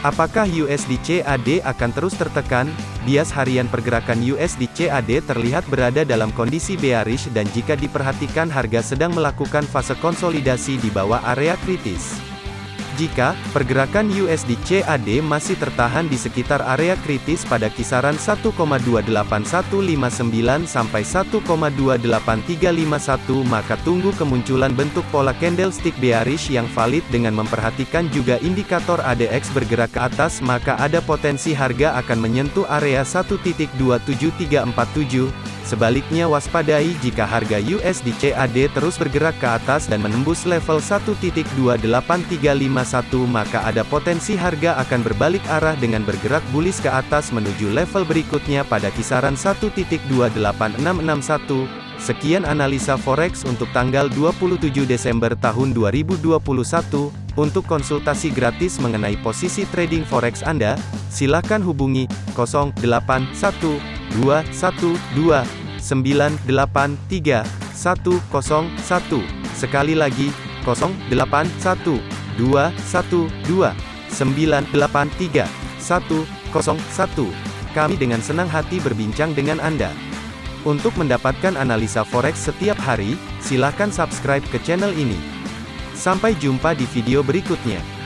Apakah USD CAD akan terus tertekan? Bias harian pergerakan USD CAD terlihat berada dalam kondisi bearish dan jika diperhatikan harga sedang melakukan fase konsolidasi di bawah area kritis. Jika pergerakan USD CAD masih tertahan di sekitar area kritis pada kisaran 1,28159 sampai 1,28351 maka tunggu kemunculan bentuk pola candlestick bearish yang valid dengan memperhatikan juga indikator ADX bergerak ke atas maka ada potensi harga akan menyentuh area 1.27347 Sebaliknya waspadai jika harga USD CAD terus bergerak ke atas dan menembus level 1.28351 maka ada potensi harga akan berbalik arah dengan bergerak bullish ke atas menuju level berikutnya pada kisaran 1.28661. Sekian analisa forex untuk tanggal 27 Desember tahun 2021. Untuk konsultasi gratis mengenai posisi trading forex Anda, silakan hubungi 081212 983 101. Sekali lagi, 081 212 983 101. Kami dengan senang hati berbincang dengan Anda. Untuk mendapatkan analisa forex setiap hari, silakan subscribe ke channel ini. Sampai jumpa di video berikutnya.